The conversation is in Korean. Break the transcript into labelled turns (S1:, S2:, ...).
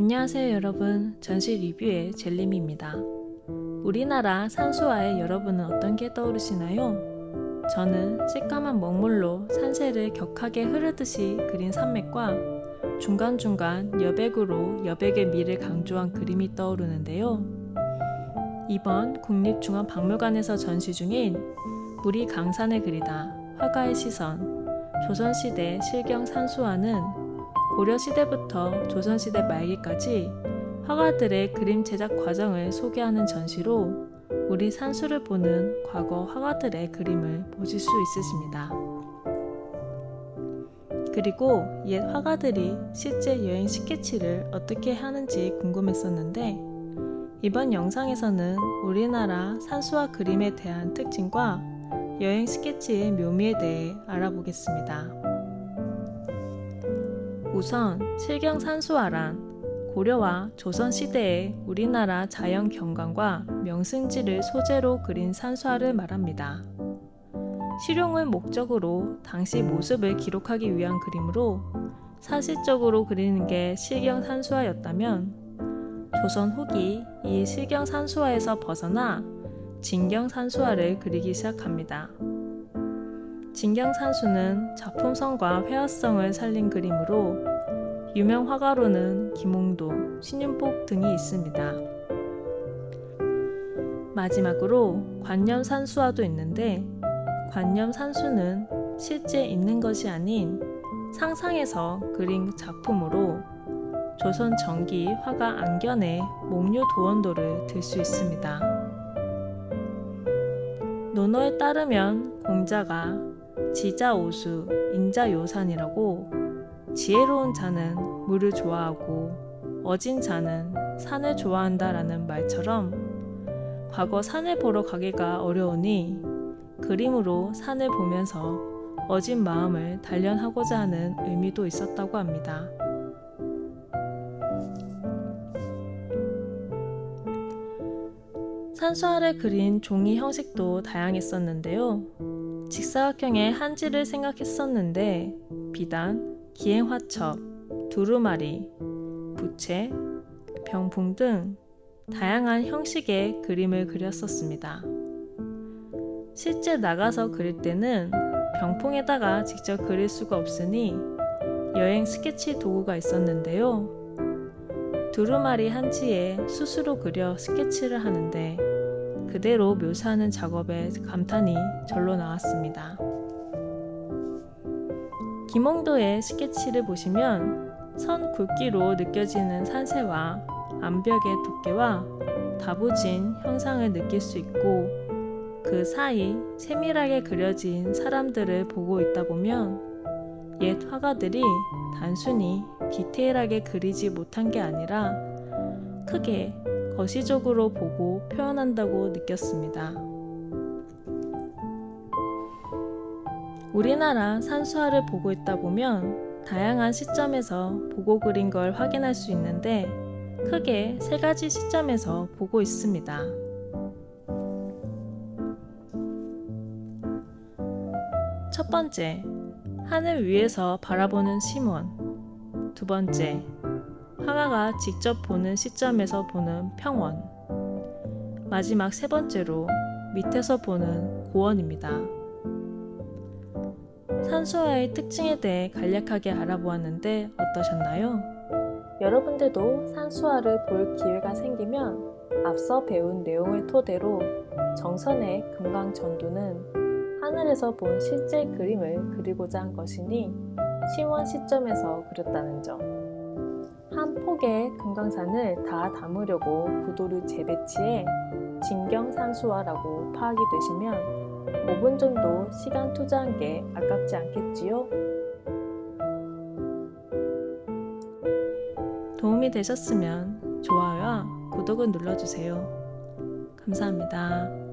S1: 안녕하세요 여러분. 전시 리뷰의 젤림입니다. 우리나라 산수화에 여러분은 어떤 게 떠오르시나요? 저는 새까만 먹물로 산세를 격하게 흐르듯이 그린 산맥과 중간중간 여백으로 여백의 미를 강조한 그림이 떠오르는데요. 이번 국립중앙박물관에서 전시 중인 우리 강산을 그리다 화가의 시선 조선시대 실경 산수화는 고려시대부터 조선시대 말기까지 화가들의 그림 제작 과정을 소개하는 전시로 우리 산수를 보는 과거 화가들의 그림을 보실 수 있으십니다. 그리고 옛 화가들이 실제 여행 스케치를 어떻게 하는지 궁금했었는데 이번 영상에서는 우리나라 산수와 그림에 대한 특징과 여행 스케치의 묘미에 대해 알아보겠습니다. 우선 실경산수화란 고려와 조선시대의 우리나라 자연 경관과 명승지를 소재로 그린 산수화를 말합니다. 실용을 목적으로 당시 모습을 기록하기 위한 그림으로 사실적으로 그리는 게 실경산수화였다면 조선 후기 이 실경산수화에서 벗어나 진경산수화를 그리기 시작합니다. 진경산수는 작품성과 회화성을 살린 그림으로 유명 화가로는 김홍도, 신윤복 등이 있습니다. 마지막으로 관념산수화도 있는데 관념산수는 실제 있는 것이 아닌 상상에서 그린 작품으로 조선 정기 화가 안견의 목류 도원도를 들 수 있습니다. 논어에 따르면 공자가 지자오수, 인자요산이라고 지혜로운 자는 물을 좋아하고 어진 자는 산을 좋아한다 라는 말처럼 과거 산을 보러 가기가 어려우니 그림으로 산을 보면서 어진 마음을 단련하고자 하는 의미도 있었다고 합니다. 산수화를 그린 종이 형식도 다양했었는데요. 직사각형의 한지를 생각했었는데 비단, 기행화첩, 두루마리, 부채, 병풍 등 다양한 형식의 그림을 그렸었습니다. 실제 나가서 그릴 때는 병풍에다가 직접 그릴 수가 없으니 여행 스케치 도구가 있었는데요. 두루마리 한지에 수수로 그려 스케치를 하는데 그대로 묘사하는 작업에 감탄이 절로 나왔습니다. 김홍도의 스케치를 보시면 선 굵기로 느껴지는 산세와 암벽의 두께와 다부진 형상을 느낄 수 있고 그 사이 세밀하게 그려진 사람들을 보고 있다 보면 옛 화가들이 단순히 디테일하게 그리지 못한 게 아니라 크게 거시적으로 보고 표현한다고 느꼈습니다. 우리나라 산수화를 보고 있다 보면 다양한 시점에서 보고 그린 걸 확인할 수 있는데 크게 세 가지 시점에서 보고 있습니다. 첫 번째, 하늘 위에서 바라보는 심원. 두 번째, 화가가 직접 보는 시점에서 보는 평원. 마지막 세 번째로 밑에서 보는 고원입니다. 산수화의 특징에 대해 간략하게 알아보았는데 어떠셨나요? 여러분들도 산수화를 볼 기회가 생기면 앞서 배운 내용을 토대로 정선의 금강전도는 하늘에서 본 실제 그림을 그리고자 한 것이니 시원 시점에서 그렸다는 점. 한 폭의 금강산을 다 담으려고 구도를 재배치해 진경산수화라고 파악이 되시면 5분 정도 시간 투자한 게 아깝지 않겠지요? 도움이 되셨으면 좋아요와 구독을 눌러주세요. 감사합니다.